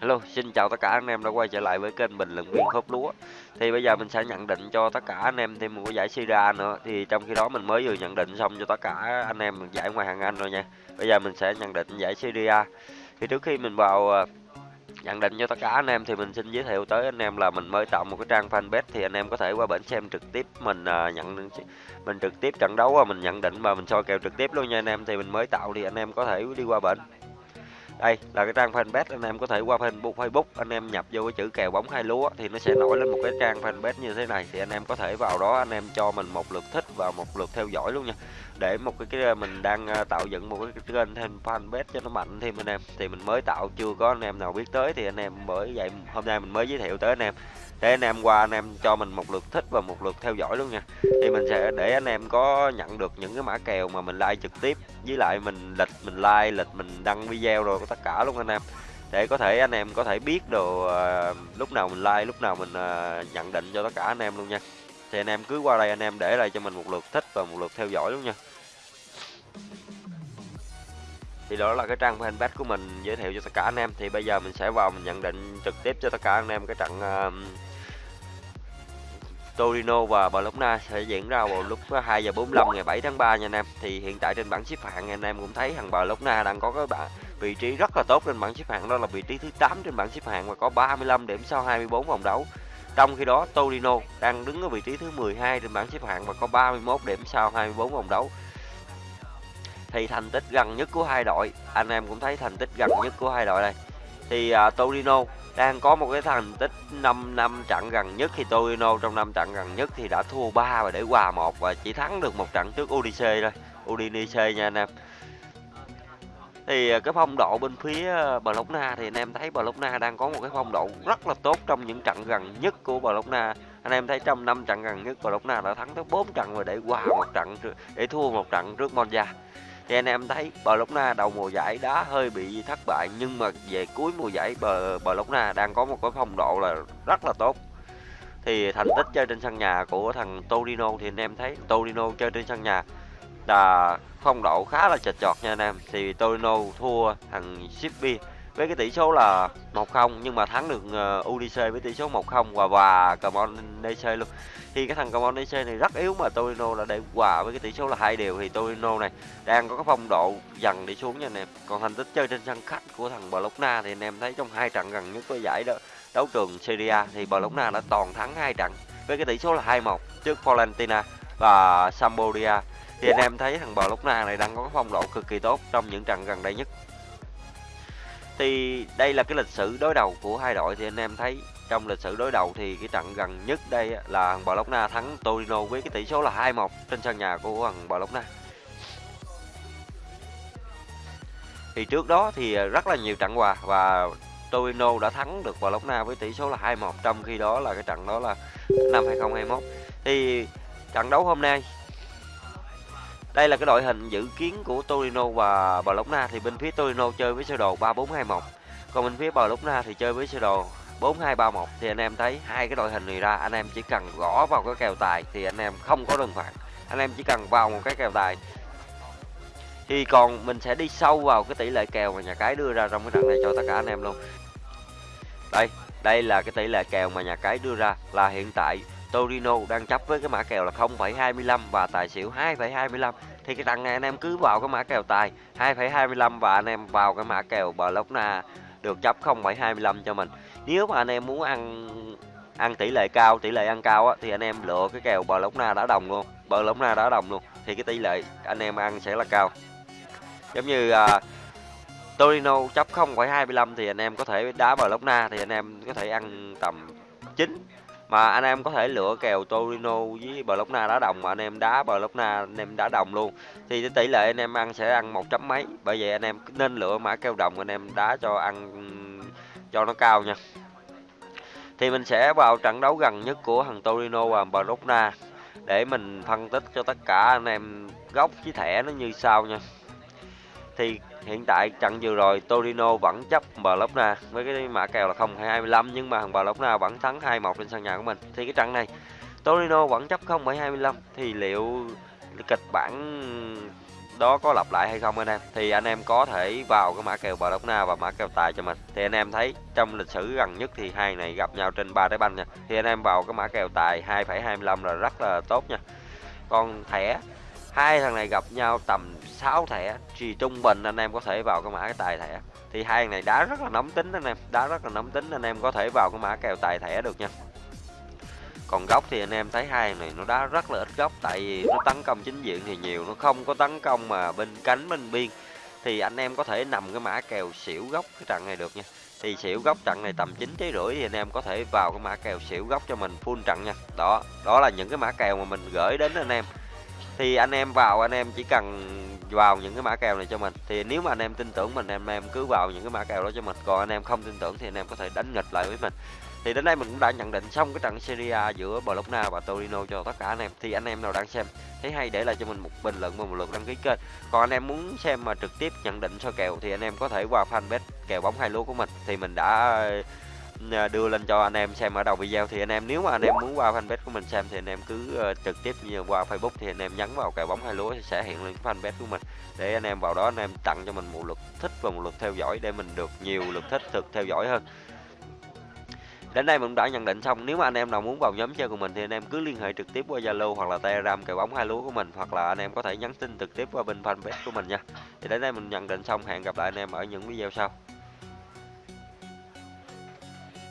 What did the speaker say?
Hello, xin chào tất cả anh em đã quay trở lại với kênh bình luận viên khớp lúa. Thì bây giờ mình sẽ nhận định cho tất cả anh em thêm một cái giải Syria nữa. Thì trong khi đó mình mới vừa nhận định xong cho tất cả anh em giải ngoài hàng Anh rồi nha. Bây giờ mình sẽ nhận định giải Syria. Thì trước khi mình vào ờ, nhận định cho tất cả anh em thì mình xin giới thiệu tới anh em là mình mới tạo một cái trang fanpage thì anh em có thể qua bển xem trực tiếp mình ờ, nhận mình trực tiếp trận đấu và mình nhận định và mình soi kèo trực tiếp luôn nha anh em thì mình mới tạo thì anh em có thể đi qua bển đây là cái trang fanpage anh em có thể qua Facebook Facebook anh em nhập vô cái chữ kèo bóng hai lúa thì nó sẽ nổi lên một cái trang fanpage như thế này. Thì anh em có thể vào đó anh em cho mình một lượt thích và một lượt theo dõi luôn nha. Để một cái, cái mình đang à, tạo dựng một cái kênh thêm fanpage cho nó mạnh thêm anh em. Thì mình mới tạo chưa có anh em nào biết tới thì anh em bởi vậy hôm nay mình mới giới thiệu tới anh em. Để anh em qua anh em cho mình một lượt thích và một lượt theo dõi luôn nha. Thì mình sẽ để anh em có nhận được những cái mã kèo mà mình like trực tiếp. Với lại mình lịch mình like lịch mình đăng video rồi của tất cả luôn anh em. Để có thể anh em có thể biết đồ uh, lúc nào mình like lúc nào mình uh, nhận định cho tất cả anh em luôn nha. Thì anh em cứ qua đây anh em để lại cho mình một lượt thích và một lượt theo dõi luôn nha. Thì đó là cái trang fanpage của mình giới thiệu cho tất cả anh em. Thì bây giờ mình sẽ vào mình nhận định trực tiếp cho tất cả anh em cái trận uh, Torino và Bologna sẽ diễn ra vào lúc 2 giờ 45 ngày 7 tháng 3 nha anh em. Thì hiện tại trên bảng xếp hạng anh em cũng thấy thằng Bologna đang có cái bảng vị trí rất là tốt trên bảng xếp hạng đó là vị trí thứ 8 trên bảng xếp hạng và có 35 điểm sau 24 vòng đấu. Trong khi đó Torino đang đứng ở vị trí thứ 12 trên bảng xếp hạng và có 31 điểm sau 24 vòng đấu. Thì thành tích gần nhất của hai đội, anh em cũng thấy thành tích gần nhất của hai đội đây. Thì uh, Torino đang có một cái thành tích 5 năm trận gần nhất thì Torino trong năm trận gần nhất thì đã thua 3 và để hòa một và chỉ thắng được một trận trước Udinese thôi Udinese nha anh em thì ờ, cái phong độ bên phía ờ, Bologna thì anh em thấy Bologna đang có một cái phong độ rất là tốt trong những trận gần nhất của Bologna anh em thấy trong năm trận gần nhất Bologna đã thắng tới 4 trận và để qua một trận để thua một trận trước Monza. Thì anh em thấy Bologna đầu mùa giải đã hơi bị thất bại, nhưng mà về cuối mùa giải Bologna đang có một cái phong độ là rất là tốt. Thì thành tích chơi trên sân nhà của thằng Torino thì anh em thấy Torino chơi trên sân nhà là phong độ khá là chật chọt nha anh em thì Torino thua thằng Shippi với cái tỷ số là 1-0 nhưng mà thắng được ờ, UDC với tỷ số 1-0 và hòa Cremonese luôn. Thì cái thằng Cremonese này rất yếu mà Torino đã để hòa với cái tỷ số là hai đều thì Torino này, đang có cái phong độ dần đi xuống nha anh em. Còn thành tích chơi trên sân khách của thằng Bologna thì anh em thấy trong hai trận gần nhất của giải đó, đấu trường Serie thì Bologna đã toàn thắng hai trận với cái tỷ số là 2-1 trước Fiorentina và Sampdoria. Thì anh em thấy thằng bò lốc na này đang có phong độ cực kỳ tốt trong những trận gần đây nhất thì đây là cái lịch sử đối đầu của hai đội, thì anh em thấy trong lịch sử đối đầu thì cái trận gần nhất đây là thằng bò lốc na thắng Torino với cái tỷ số là 2-1 trên sân nhà của thằng bò lốc na. Thì trước đó thì rất là nhiều trận hòa và Torino đã thắng được bò lốc na với tỷ số là 2-1 trong khi đó là cái trận đó là năm 2021. Thì trận đấu hôm nay đây là cái đội hình dự kiến của Torino và Bologna thì bên phía Torino chơi với sơ đồ 3421. Còn bên phía Bologna thì chơi với sơ đồ 4231 thì anh em thấy hai cái đội hình này ra anh em chỉ cần gõ vào cái kèo tài thì anh em không có đơn phạt. Anh em chỉ cần vào một cái kèo tài. Thì còn mình sẽ đi sâu vào cái tỷ lệ kèo mà nhà cái đưa ra trong cái trận này cho tất cả anh em luôn. Đây, đây là cái tỷ lệ kèo mà nhà cái đưa ra là hiện tại Torino đang chấp với cái mã kèo là 0,25 và tài xỉu 2,25 thì cái đằng này anh em cứ vào cái mã kèo tài 2,25 và anh em vào cái mã kèo Bologna được chấp 0,25 cho mình. Nếu mà anh em muốn ăn ăn tỷ lệ cao tỷ lệ ăn cao á, thì anh em lựa cái kèo Bologna đá đồng luôn Bologna đá đồng luôn. Thì cái tỷ lệ anh em ăn sẽ là cao. Giống như à, Torino chấp 0,25 thì anh em có thể đá Bologna thì anh em có thể ăn tầm 9 mà anh em có thể lựa kèo Torino với Bologna đá đồng. Mà anh em đá Bologna, anh em đá đồng luôn. Thì tỷ lệ anh em ăn sẽ ăn một chấm mấy. Bởi vậy anh em nên lựa mã kèo đồng anh em đá cho ăn, cho nó cao nha. Thì mình sẽ vào trận đấu gần nhất của thằng Torino và Bologna để mình phân tích cho tất cả anh em góc với thẻ nó như sau nha thì hiện tại trận vừa rồi Torino vẫn chấp Bologna với cái mã kèo là 0,25 nhưng mà thằng Bologna vẫn thắng 2-1 trên sân nhà của mình. Thì cái trận này Torino vẫn chấp 0,25 thì liệu kịch bản đó có lặp lại hay không anh em? Thì anh em có thể vào cái mã kèo Barcelona và mã kèo tài cho mình. Thì anh em thấy trong lịch sử gần nhất thì hai này gặp nhau trên ba trái banh nha. Thì anh em vào cái mã kèo tài 2,25 là rất là tốt nha. Còn thẻ hai thằng này gặp nhau tầm 6 thẻ thì trung bình anh em có thể vào cái mã cái tài thẻ. Thì hai thằng này đá rất là nóng tính anh em, đá rất là nóng tính anh em có thể vào cái mã kèo tài thẻ được nha. Còn góc thì anh em thấy hai này nó đá rất là ít góc, tại vì nó tấn công chính diện thì nhiều, nó không có tấn công mà bên cánh, bên biên. Thì anh em có thể nằm cái mã kèo xỉu góc cái trận này được nha. Thì xỉu góc trận này tầm chín trái rưỡi thì anh em có thể vào cái mã kèo xỉu góc cho mình full trận nha. Đó đó là những cái mã kèo mà mình gửi đến anh em thì anh em vào, anh em chỉ cần vào những cái mã kèo này cho mình. Thì nếu mà anh em tin tưởng mình em em cứ vào những cái mã kèo đó cho mình. Còn anh em không tin tưởng thì anh em có thể đánh nghịch lại với mình. Thì đến đây mình cũng đã nhận định xong cái trận Serie A giữa Bologna và Torino cho tất cả anh em. Thì anh em nào đang xem, thấy hay để lại cho mình một bình luận và một lượt đăng ký kênh. Còn anh em muốn xem mà trực tiếp nhận định soi kèo thì anh em có thể qua fanpage kèo bóng hai lúa của mình. Thì mình đã đưa lên cho anh em xem ở đầu video thì anh em nếu mà anh em muốn qua fanpage của mình xem thì anh em cứ trực tiếp như qua Facebook thì anh em nhấn vào kèo bóng hai lúa sẽ hiện lên fanpage của mình để anh em vào đó anh em tặng cho mình một lượt thích và một lượt theo dõi để mình được nhiều lượt thích thực theo dõi hơn đến đây mình đã nhận định xong nếu mà anh em nào muốn vào nhóm chơi của mình thì anh em cứ liên hệ trực tiếp qua zalo hoặc là telegram kèo bóng hai lúa của mình hoặc là anh em có thể nhắn tin trực tiếp qua bên fanpage của mình nha thì đến đây mình nhận định xong hẹn gặp lại anh em ở những video sau